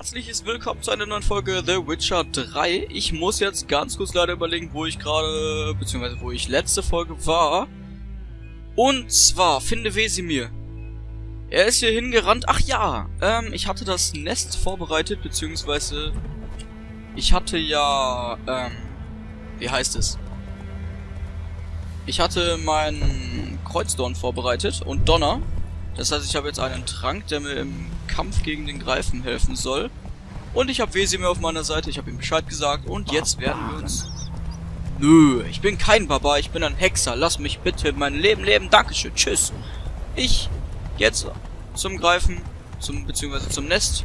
herzliches Willkommen zu einer neuen Folge The Witcher 3. Ich muss jetzt ganz kurz leider überlegen, wo ich gerade, beziehungsweise wo ich letzte Folge war. Und zwar, finde Wesimir. Er ist hier hingerannt. Ach ja, ähm, ich hatte das Nest vorbereitet, beziehungsweise ich hatte ja, ähm, wie heißt es? Ich hatte meinen Kreuzdorn vorbereitet und Donner. Das heißt, ich habe jetzt einen Trank, der mir im Kampf gegen den Greifen helfen soll. Und ich habe Wesimir auf meiner Seite, ich habe ihm Bescheid gesagt und jetzt werden wir uns... Nö, ich bin kein Barbar, ich bin ein Hexer. Lass mich bitte mein Leben leben. Dankeschön, tschüss. Ich jetzt zum Greifen, zum beziehungsweise zum Nest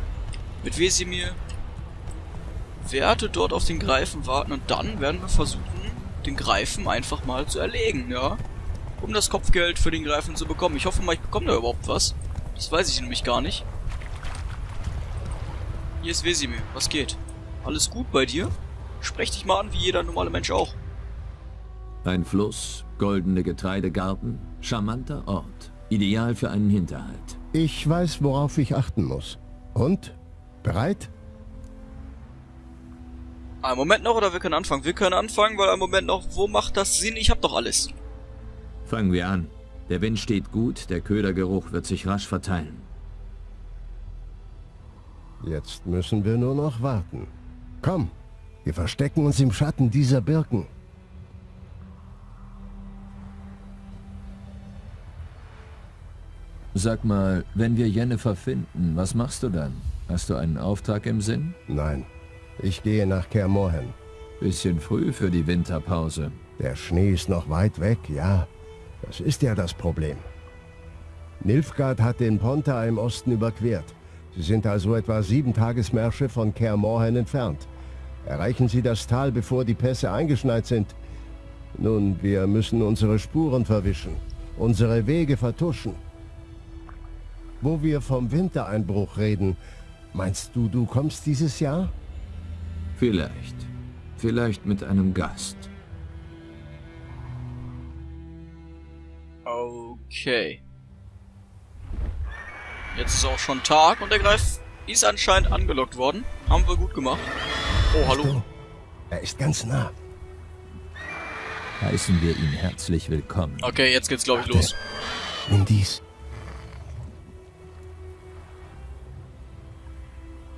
mit Wesimir. Werde dort auf den Greifen warten und dann werden wir versuchen, den Greifen einfach mal zu erlegen, ja? Um das Kopfgeld für den Greifen zu bekommen. Ich hoffe mal, ich bekomme da überhaupt was. Das weiß ich nämlich gar nicht. Hier ist Wesimir. Was geht? Alles gut bei dir? Sprech dich mal an, wie jeder normale Mensch auch. Ein Fluss, goldene Getreidegarten, charmanter Ort. Ideal für einen Hinterhalt. Ich weiß, worauf ich achten muss. Und? Bereit? Ein Moment noch oder wir können anfangen? Wir können anfangen, weil ein Moment noch, wo macht das Sinn? Ich hab doch alles. Fangen wir an. Der Wind steht gut, der Ködergeruch wird sich rasch verteilen. Jetzt müssen wir nur noch warten. Komm, wir verstecken uns im Schatten dieser Birken. Sag mal, wenn wir Jennifer finden, was machst du dann? Hast du einen Auftrag im Sinn? Nein, ich gehe nach Kermorhen. Bisschen früh für die Winterpause. Der Schnee ist noch weit weg, ja. Das ist ja das Problem. Nilfgaard hat den Ponta im Osten überquert. Sie sind also etwa sieben Tagesmärsche von Kermorhen entfernt. Erreichen Sie das Tal, bevor die Pässe eingeschneit sind. Nun, wir müssen unsere Spuren verwischen, unsere Wege vertuschen. Wo wir vom Wintereinbruch reden, meinst du, du kommst dieses Jahr? Vielleicht. Vielleicht mit einem Gast. Okay. Jetzt ist auch schon Tag und der Greif ist anscheinend angelockt worden. Haben wir gut gemacht. Oh, hallo. Er ist ganz nah. Heißen wir ihn herzlich willkommen. Okay, jetzt geht's glaube ich los. Nimm dies.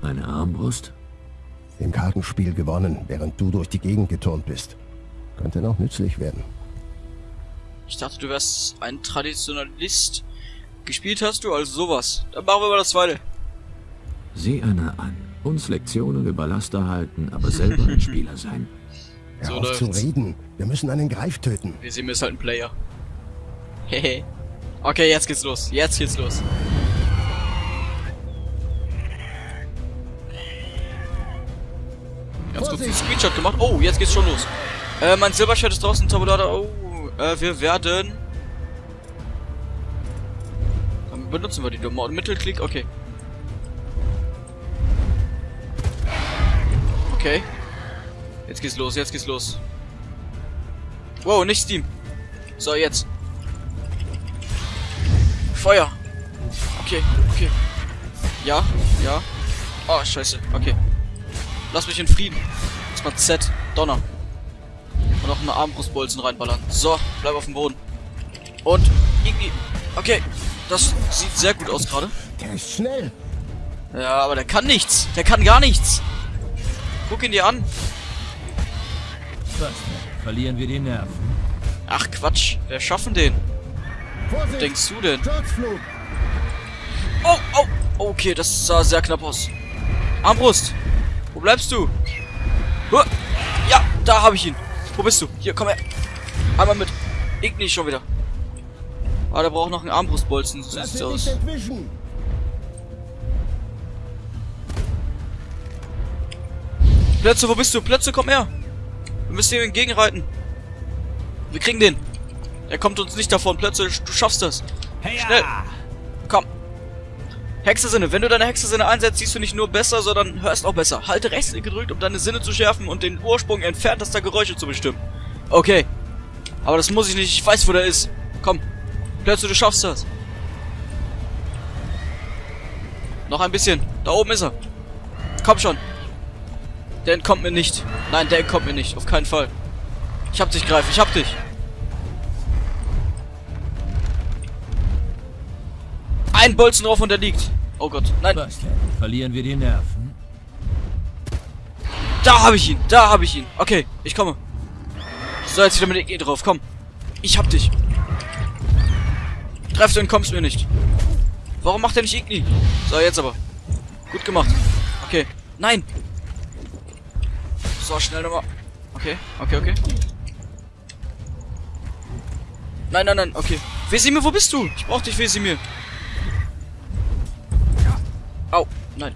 Eine Armbrust? Im Kartenspiel gewonnen, während du durch die Gegend geturnt bist. Könnte noch nützlich werden. Ich dachte, du wärst ein Traditionalist. Gespielt hast du also sowas. Dann machen wir mal das zweite. Sieh einer an. Uns Lektionen über Laster halten, aber selber ein Spieler sein. Hör So auf zu reden. Wir müssen einen Greif töten. Wir sehen, ist halt ein Player. Hehe. okay, jetzt geht's los. Jetzt geht's los. Ganz kurz einen Screenshot gemacht. Oh, jetzt geht's schon los. Äh, mein Silberschwert ist draußen, Tabulada. Oh, äh, wir werden... Dann benutzen wir die dumme. Mittelklick, okay. Okay. Jetzt geht's los, jetzt geht's los. Wow, nicht Steam. So, jetzt. Feuer. Okay, okay. Ja, ja. Oh, scheiße. Okay. Lass mich in Frieden. Jetzt mal Z. Donner. Und noch eine Armbrustbolzen reinballern. So, bleib auf dem Boden. Und irgendwie... Okay. Das sieht sehr gut aus gerade. Der ist schnell. Ja, aber der kann nichts. Der kann gar nichts. Guck ihn dir an. Was? Verlieren wir die Nerven? Ach, Quatsch. Wir schaffen den. Vorsicht! Denkst du denn? Sturzflug! Oh, oh. Okay, das sah sehr knapp aus. Armbrust. Wo bleibst du? Ja, da habe ich ihn. Wo bist du? Hier, komm her. Einmal mit. Igni schon wieder. Ah, der braucht noch einen Armbrustbolzen. So sieht's aus. entwischen! Plätze, wo bist du? Plätze, komm her. Wir müssen ihm entgegenreiten. Wir kriegen den. Er kommt uns nicht davon. Plätze, du schaffst das. Schnell. Komm. Hexesinne. Wenn du deine Hexesinne einsetzt, siehst du nicht nur besser, sondern hörst auch besser. Halte rechts gedrückt, um deine Sinne zu schärfen und den Ursprung entferntester Geräusche zu bestimmen. Okay. Aber das muss ich nicht. Ich weiß, wo der ist. Komm. Plötzlich, du schaffst das. Noch ein bisschen. Da oben ist er. Komm schon. Der entkommt mir nicht. Nein, der entkommt mir nicht. Auf keinen Fall. Ich hab dich, Greif. Ich hab dich. Ein Bolzen drauf und er liegt. Oh Gott. Nein. Denn? Verlieren wir die Nerven? Da habe ich ihn. Da habe ich ihn. Okay, ich komme. So, jetzt wieder mit E drauf. Komm. Ich hab dich. Treff du und kommst mir nicht. Warum macht er nicht Igni? So, jetzt aber. Gut gemacht. Okay. Nein. So, schnell nochmal. Okay, okay, okay. Nein, nein, nein, okay. Wesimir, wo bist du? Ich brauch dich, Wesimir. Nein.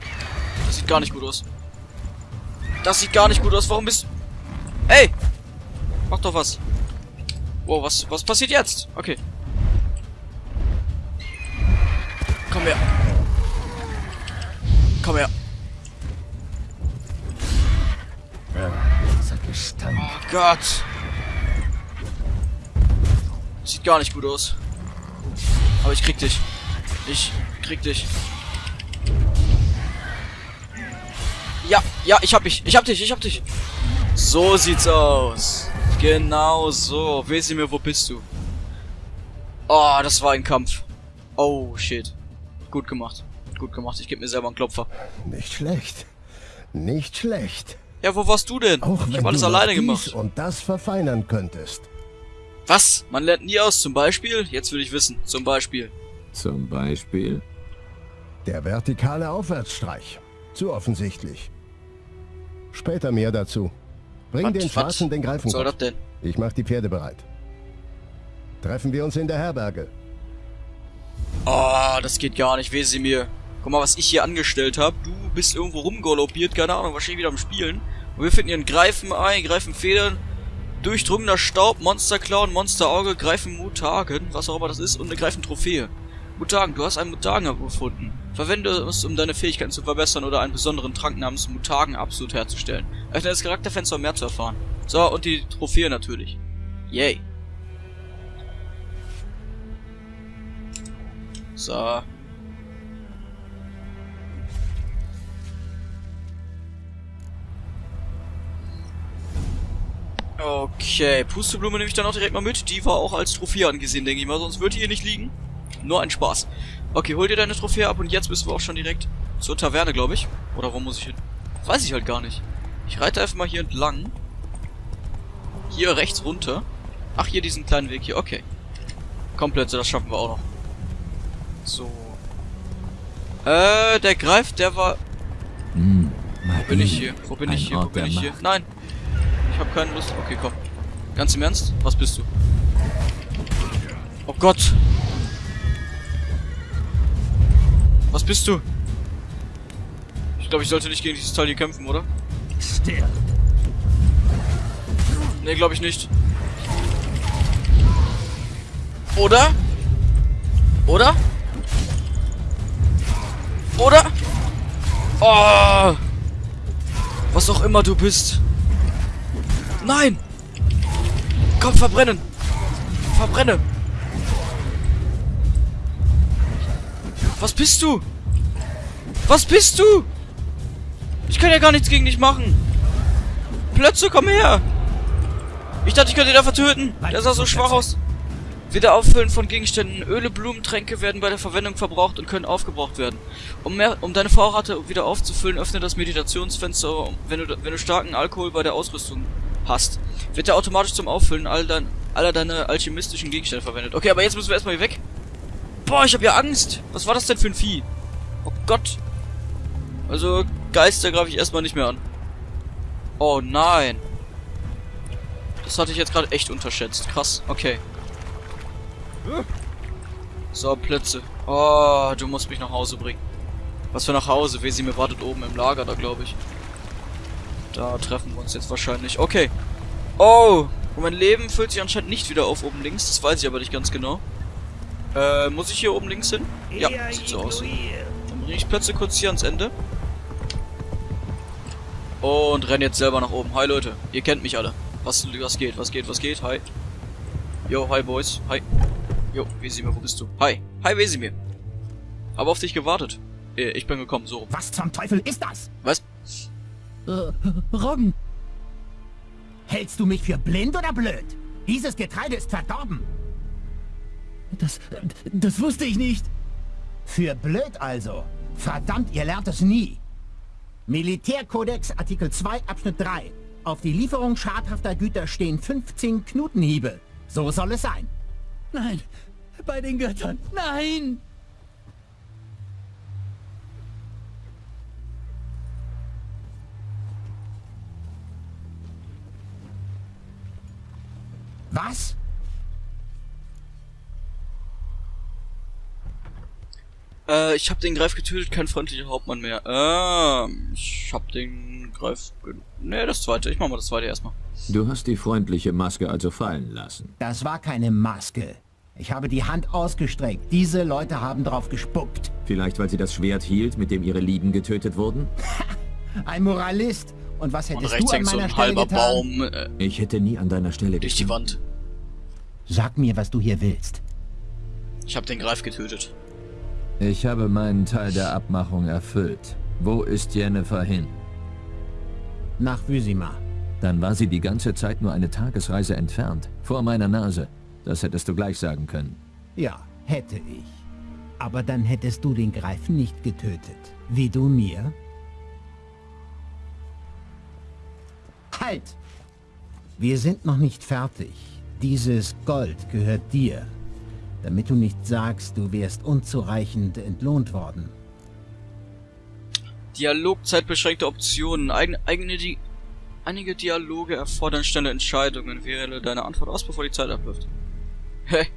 Das sieht gar nicht gut aus. Das sieht gar nicht gut aus. Warum bist du... Ey! Mach doch was. Wow, was, was passiert jetzt? Okay. Komm her. Komm her. Oh Gott. Sieht gar nicht gut aus. Aber ich krieg dich. Ich krieg dich. Ja, ja, ich hab dich. Ich hab dich, ich hab dich. So sieht's aus. Genau so. Wesimir, wo bist du? Oh, das war ein Kampf. Oh, shit. Gut gemacht. Gut gemacht. Ich gebe mir selber einen Klopfer. Nicht schlecht. Nicht schlecht. Ja, wo warst du denn? Auch ich wenn habe alles alleine gemacht. und das verfeinern könntest. Was? Man lernt nie aus. Zum Beispiel? Jetzt will ich wissen. Zum Beispiel. Zum Beispiel? Der vertikale Aufwärtsstreich. Zu offensichtlich. Später mehr dazu. Bring Was? den Was Schwarzen den Greifen. soll das denn? Ich mach die Pferde bereit. Treffen wir uns in der Herberge. Oh, das geht gar nicht, Wesimir. Guck mal, was ich hier angestellt habe. Du bist irgendwo rumgaloppiert, keine Ahnung, wahrscheinlich wieder am Spielen. Und wir finden hier ein Greifenei, Greifenfedern, durchdrungener Staub, Monsterclown, Monsterauge, Greifenmutagen, was auch immer das ist, und eine Greifentrophäe. Mutagen, du hast einen Mutagen gefunden. Verwende es, um deine Fähigkeiten zu verbessern oder einen besonderen Trank namens Mutagen absolut herzustellen. Öffne das Charakterfenster, um mehr zu erfahren. So, und die Trophäe natürlich. Yay. So. Okay, Pusteblume nehme ich dann auch direkt mal mit. Die war auch als Trophäe angesehen, denke ich mal. Sonst würde die hier nicht liegen. Nur ein Spaß. Okay, hol dir deine Trophäe ab und jetzt müssen wir auch schon direkt zur Taverne, glaube ich. Oder wo muss ich hin? Weiß ich halt gar nicht. Ich reite einfach mal hier entlang. Hier rechts runter. Ach, hier diesen kleinen Weg hier. Okay. Komplett, das schaffen wir auch noch. So. Äh, der greift, der war... Hm, Wo bin ich hier? Wo bin ich hier? Wo bin ich hier? Nein. Ich habe keine Lust. Okay, komm. Ganz im Ernst? Was bist du? Oh Gott. Was bist du? Ich glaube, ich sollte nicht gegen dieses Teil hier kämpfen, oder? Stirb. Nee, glaube ich nicht. Oder? Oder? Oder? Oh! Was auch immer du bist. Nein! Komm, verbrennen! Verbrenne! Was bist du? Was bist du? Ich kann ja gar nichts gegen dich machen. Plötze, komm her! Ich dachte, ich könnte ihn einfach töten. Der sah so schwach aus. Wiederauffüllen von Gegenständen. Öle, Blumen, Tränke werden bei der Verwendung verbraucht und können aufgebraucht werden. Um, mehr, um deine Vorrate wieder aufzufüllen, öffne das Meditationsfenster, wenn du, wenn du starken Alkohol bei der Ausrüstung hast. Wird er automatisch zum Auffüllen all dein, aller deine alchemistischen Gegenstände verwendet. Okay, aber jetzt müssen wir erstmal hier weg. Boah, ich habe ja Angst. Was war das denn für ein Vieh? Oh Gott. Also, Geister greife ich erstmal nicht mehr an. Oh nein. Das hatte ich jetzt gerade echt unterschätzt. Krass, okay. So, Plätze. Oh, du musst mich nach Hause bringen. Was für nach Hause? Wesi mir wartet oben im Lager da, glaube ich. Da treffen wir uns jetzt wahrscheinlich. Okay. Oh, und mein Leben füllt sich anscheinend nicht wieder auf oben links. Das weiß ich aber nicht ganz genau. Äh, muss ich hier oben links hin? Ja, sieht so aus. Dann bringe ich Plätze kurz hier ans Ende. Und renn jetzt selber nach oben. Hi Leute, ihr kennt mich alle. Was, was geht, was geht, was geht? Hi. Yo, hi Boys. Hi. Jo, Wesimir, wo bist du? Hi. Hi Wesimir. Hab auf dich gewartet. Äh, ich bin gekommen, so. Was zum Teufel ist das? Was? Äh, Roggen. Hältst du mich für blind oder blöd? Dieses Getreide ist verdorben. Das, das wusste ich nicht. Für blöd also. Verdammt, ihr lernt es nie. Militärkodex Artikel 2 Abschnitt 3. Auf die Lieferung schadhafter Güter stehen 15 Knutenhiebe. So soll es sein. Nein, bei den Göttern, nein! Was? Äh, ich hab den Greif getötet, kein freundlicher Hauptmann mehr. Ähm, ich hab den Greif... Ne, das zweite. Ich mach mal das zweite erstmal. Du hast die freundliche Maske also fallen lassen. Das war keine Maske. Ich habe die Hand ausgestreckt. Diese Leute haben drauf gespuckt. Vielleicht, weil sie das Schwert hielt, mit dem ihre Lieben getötet wurden? Ein Moralist. Und was Und hättest rechts du an hängt so meiner ein Stelle halber getan? Baum äh, Ich hätte nie an deiner Stelle durch die Wand. Sag mir, was du hier willst. Ich hab den Greif getötet. Ich habe meinen Teil der Abmachung erfüllt. Wo ist Jennifer hin? Nach Wysima. Dann war sie die ganze Zeit nur eine Tagesreise entfernt. Vor meiner Nase. Das hättest du gleich sagen können. Ja, hätte ich. Aber dann hättest du den Greifen nicht getötet. Wie du mir? Halt! Wir sind noch nicht fertig. Dieses Gold gehört dir. Damit du nicht sagst, du wärst unzureichend entlohnt worden. Dialog, zeitbeschränkte Optionen. Eigen, eigene Di einige Dialoge erfordern schnelle Entscheidungen. Wähle deine Antwort aus, bevor die Zeit abläuft. Hä?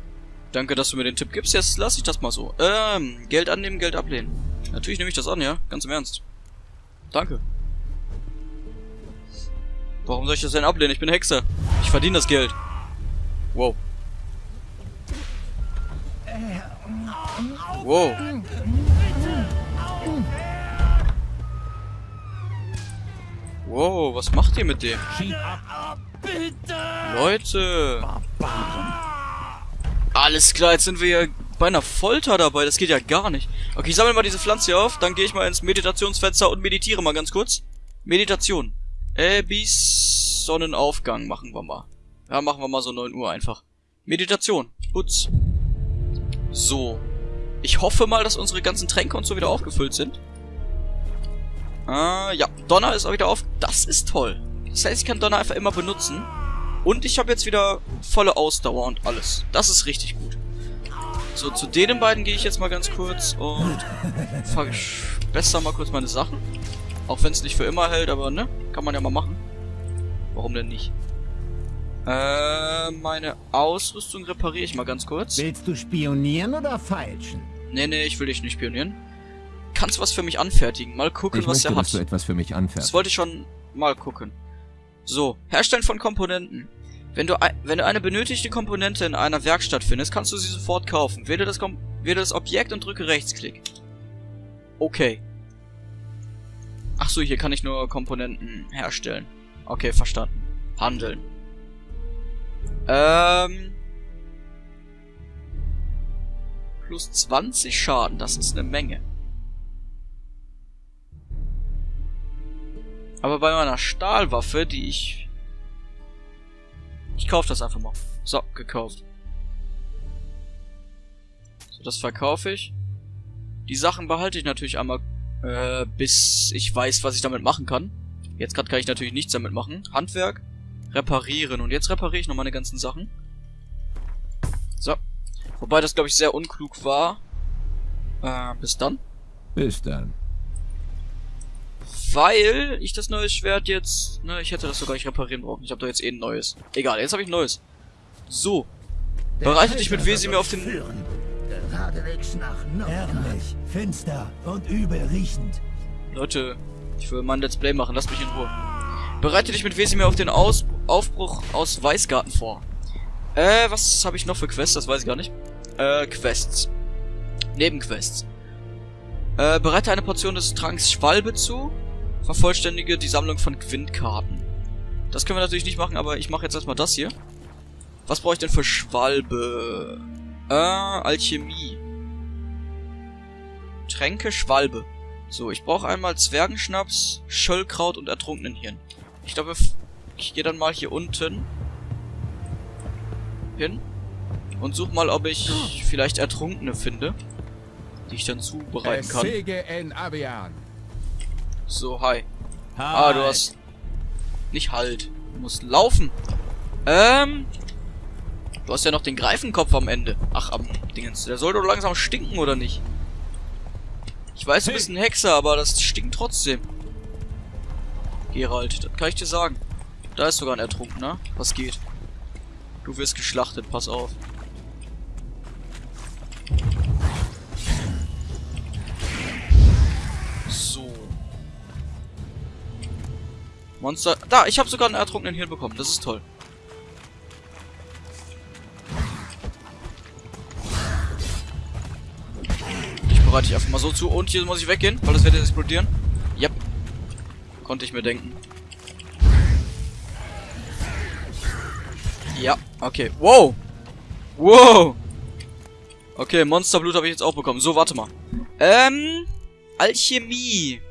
Danke, dass du mir den Tipp gibst. Jetzt lass ich das mal so. Ähm, Geld annehmen, Geld ablehnen. Natürlich nehme ich das an, ja? Ganz im Ernst. Danke. Warum soll ich das denn ablehnen? Ich bin Hexer. Ich verdiene das Geld. Wow. Wow. Wow, was macht ihr mit dem? Leute. Alles klar, jetzt sind wir ja bei einer Folter dabei. Das geht ja gar nicht. Okay, ich sammle mal diese Pflanze hier auf. Dann gehe ich mal ins Meditationsfenster und meditiere mal ganz kurz. Meditation. Äh, bis Sonnenaufgang machen wir mal. Ja, machen wir mal so 9 Uhr einfach. Meditation. Putz. So. Ich hoffe mal, dass unsere ganzen Tränke und so wieder aufgefüllt sind. Äh, ja. Donner ist auch wieder auf. Das ist toll. Das heißt, ich kann Donner einfach immer benutzen. Und ich habe jetzt wieder volle Ausdauer und alles. Das ist richtig gut. So, zu denen beiden gehe ich jetzt mal ganz kurz und verbessere mal kurz meine Sachen. Auch wenn es nicht für immer hält, aber ne? Kann man ja mal machen. Warum denn nicht? Äh, meine Ausrüstung repariere ich mal ganz kurz. Willst du spionieren oder feilschen? Nee, nee, ich will dich nicht spionieren. Kannst du was für mich anfertigen? Mal gucken, Ich was möchte, er dass du hat. etwas für mich Das anfährst. wollte ich schon mal gucken. So, Herstellen von Komponenten. Wenn du, wenn du eine benötigte Komponente in einer Werkstatt findest, kannst du sie sofort kaufen. Wähle das, Kom wähle das Objekt und drücke Rechtsklick. Okay. Ach so, hier kann ich nur Komponenten herstellen. Okay, verstanden. Handeln. Ähm. Plus 20 Schaden, das ist eine Menge. Aber bei meiner Stahlwaffe, die ich... Ich kaufe das einfach mal. So, gekauft. So, das verkaufe ich. Die Sachen behalte ich natürlich einmal, äh, bis ich weiß, was ich damit machen kann. Jetzt gerade kann ich natürlich nichts damit machen. Handwerk, reparieren. Und jetzt repariere ich noch meine ganzen Sachen. So. Wobei das, glaube ich, sehr unklug war. Äh, bis dann. Bis dann. Weil ich das neue Schwert jetzt... Ne, ich hätte das sogar nicht reparieren brauchen. Ich habe doch jetzt eh ein neues. Egal, jetzt habe ich ein neues. So. Bereite dich mit Wesimir auf den... Geradewegs nach Ärmlich, finster und übel riechend. Leute, ich will mal ein Let's Play machen. Lasst mich in Ruhe. Bereite dich mit Wesimir auf den Aus Aufbruch aus Weißgarten vor. Äh, was habe ich noch für Quests? Das weiß ich gar nicht. Äh, Quests. Nebenquests. Äh, bereite eine Portion des Tranks Schwalbe zu. Vervollständige die Sammlung von Quintkarten. Das können wir natürlich nicht machen, aber ich mache jetzt erstmal das hier. Was brauche ich denn für Schwalbe? Äh, Alchemie. Tränke Schwalbe. So, ich brauche einmal Zwergenschnaps, Schöllkraut und Ertrunkenenhirn. Ich glaube, ich gehe dann mal hier unten hin und suche mal, ob ich vielleicht Ertrunkene finde, die ich dann zubereiten kann. So, hi. Ah, du hast... Nicht halt. Du musst laufen. Ähm... Du hast ja noch den Greifenkopf am Ende. Ach, am Dingens. Der soll doch langsam stinken, oder nicht? Ich weiß, du bist ein Hexer, aber das stinkt trotzdem. Gerald, das kann ich dir sagen. Da ist sogar ein Ertrunkener. Was geht? Du wirst geschlachtet, pass auf. So. Monster. Da, ich habe sogar einen ertrunkenen Hirn bekommen. Das ist toll. Ich bereite dich einfach mal so zu. Und hier muss ich weggehen, weil das wird jetzt explodieren. Konnte ich mir denken. Ja, okay. Wow! Wow! Okay, Monsterblut habe ich jetzt auch bekommen. So, warte mal. Ähm, Alchemie.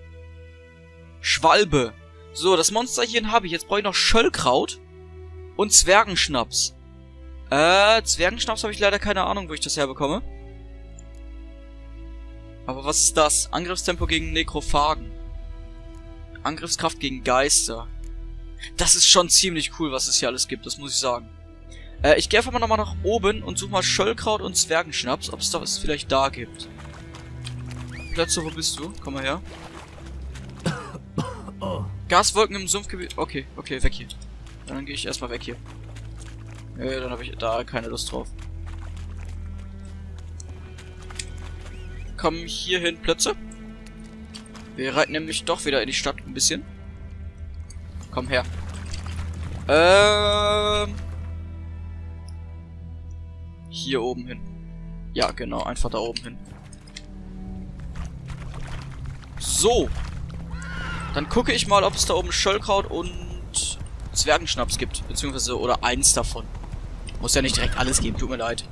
Schwalbe. So, das Monsterchen habe ich. Jetzt brauche ich noch Schöllkraut und Zwergenschnaps. Äh, Zwergenschnaps habe ich leider keine Ahnung, wo ich das herbekomme. Aber was ist das? Angriffstempo gegen Nekrophagen. Angriffskraft gegen Geister. Das ist schon ziemlich cool, was es hier alles gibt, das muss ich sagen. Äh, ich gehe einfach mal nochmal nach oben und suche mal Schöllkraut und Zwergenschnaps, ob es da was vielleicht da gibt. Plötze, wo bist du? Komm mal her. Gaswolken im Sumpfgebiet. Okay, okay, weg hier. Dann gehe ich erstmal weg hier. Äh, dann habe ich da keine Lust drauf. Komm hier hin, Plötze. Wir reiten nämlich doch wieder in die Stadt ein bisschen. Komm her. Ähm. Hier oben hin. Ja, genau, einfach da oben hin. So. Dann gucke ich mal, ob es da oben Schöllkraut und Zwergenschnaps gibt. Beziehungsweise, oder eins davon. Muss ja nicht direkt alles geben, tut mir leid.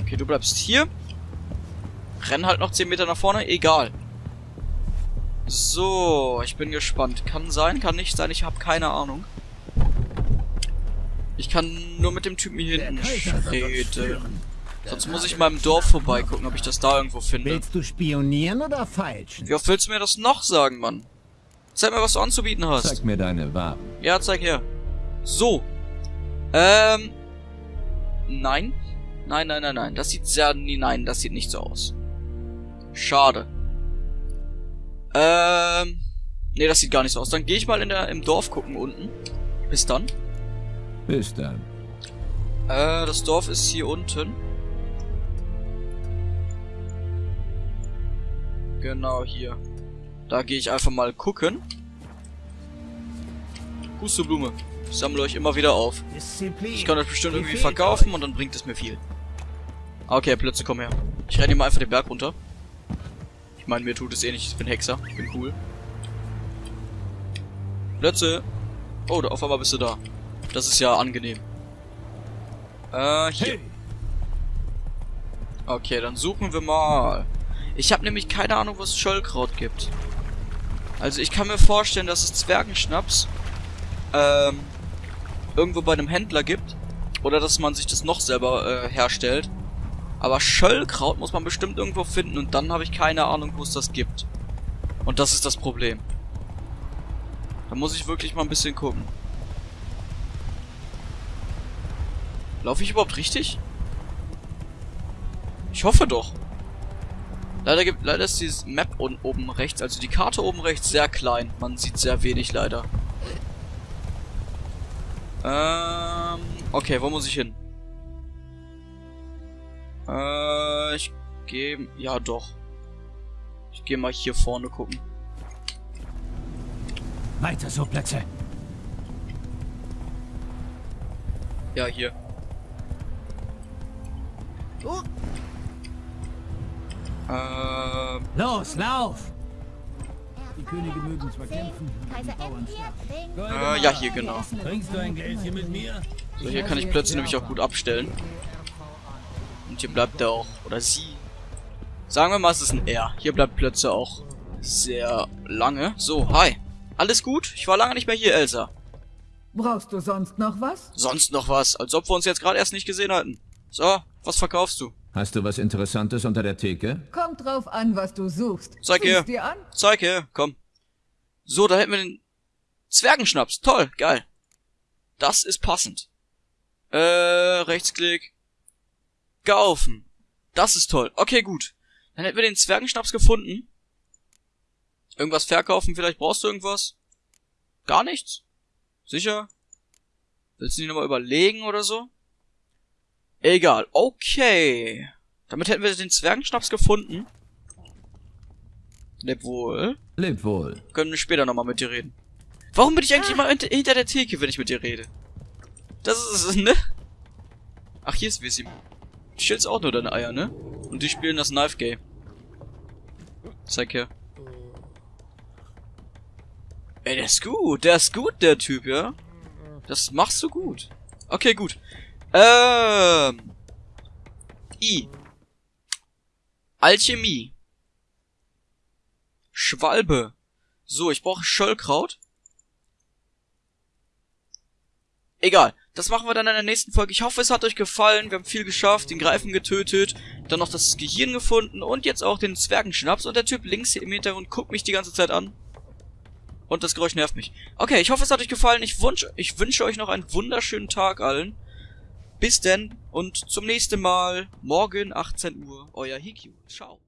Okay, du bleibst hier. Renn halt noch 10 Meter nach vorne, egal. So, ich bin gespannt. Kann sein, kann nicht sein, ich habe keine Ahnung. Ich kann nur mit dem Typen hier hinten reden. Sonst muss ich mal im Dorf vorbeigucken, ob ich das da irgendwo finde. Willst du spionieren oder falschen? Wie oft willst du mir das noch sagen, Mann? Zeig mir, was du anzubieten hast. Zeig mir deine Waben. Ja, zeig her. So. Ähm. Nein. Nein, nein, nein, nein. Das sieht sehr... Nein, das sieht nicht so aus. Schade. Ähm. Nee, das sieht gar nicht so aus. Dann gehe ich mal in der, im Dorf gucken unten. Bis dann. Bis dann. Äh, das Dorf ist hier unten. Genau, hier. Da gehe ich einfach mal gucken. Pusteblume. Ich sammle euch immer wieder auf. Ich kann das bestimmt irgendwie verkaufen und dann bringt es mir viel. Okay, Plötze, komm her. Ich renne mal einfach den Berg runter. Ich meine, mir tut es eh nicht. Ich bin Hexer. Ich bin cool. Plötze. Oh, da auf einmal bist du da. Das ist ja angenehm. Äh, hier. Okay, dann suchen wir mal. Ich habe nämlich keine Ahnung, wo es Schöllkraut gibt. Also ich kann mir vorstellen, dass es Zwergenschnaps ähm, irgendwo bei einem Händler gibt. Oder dass man sich das noch selber äh, herstellt. Aber Schöllkraut muss man bestimmt irgendwo finden und dann habe ich keine Ahnung, wo es das gibt. Und das ist das Problem. Da muss ich wirklich mal ein bisschen gucken. Laufe ich überhaupt richtig? Ich hoffe doch. Leider gibt, leider ist dieses Map oben rechts, also die Karte oben rechts sehr klein. Man sieht sehr wenig leider. Ähm, okay, wo muss ich hin? Äh, ich gehe, ja doch. Ich gehe mal hier vorne gucken. Weiter so, Plätze. Ja, hier. Oh. Ähm, Los, lauf! Die Könige mögen zwar kämpfen, Kaiser äh, ja, hier genau. Trinkst du ein Gläschen mit mir? So, hier kann ich plötzlich nämlich auch gut abstellen. Hier bleibt er auch, oder sie. Sagen wir mal, es ist ein R. Hier bleibt Plötze auch sehr lange. So, hi. Alles gut? Ich war lange nicht mehr hier, Elsa. Brauchst du sonst noch was? Sonst noch was, als ob wir uns jetzt gerade erst nicht gesehen hatten. So, was verkaufst du? Hast du was Interessantes unter der Theke? Kommt drauf an, was du suchst. Zeig Sieh's her. dir an. Zeig her, komm. So, da hätten wir den Zwergenschnaps. Toll, geil. Das ist passend. Äh, Rechtsklick. Kaufen. Das ist toll. Okay, gut. Dann hätten wir den Zwergenschnaps gefunden. Irgendwas verkaufen, vielleicht brauchst du irgendwas? Gar nichts? Sicher? Willst du nicht nochmal überlegen oder so? Egal, okay. Damit hätten wir den Zwergenschnaps gefunden. Leb wohl. Leb wohl. Können wir später nochmal mit dir reden. Warum bin ich eigentlich immer hinter, hinter der Theke, wenn ich mit dir rede? Das ist, ne? Ach, hier ist Wissim. Du stellst auch nur deine Eier, ne? Und die spielen das Knife Game. Zeig her. Ey, der ist gut. Der ist gut, der Typ, ja? Das machst du gut. Okay, gut. Ähm. I. Alchemie. Schwalbe. So, ich brauche Schöllkraut. Egal. Das machen wir dann in der nächsten Folge. Ich hoffe, es hat euch gefallen. Wir haben viel geschafft, den Greifen getötet, dann noch das Gehirn gefunden und jetzt auch den Zwergenschnaps. Und der Typ links hier im Hintergrund guckt mich die ganze Zeit an. Und das Geräusch nervt mich. Okay, ich hoffe, es hat euch gefallen. Ich, wunsch, ich wünsche euch noch einen wunderschönen Tag allen. Bis denn und zum nächsten Mal. Morgen 18 Uhr. Euer Hikyu. Ciao.